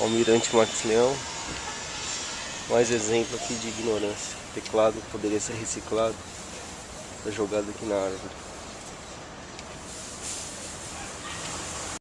Almirante Max Leão. Mais exemplo aqui de ignorância. Teclado poderia ser reciclado. Tá jogado aqui na árvore.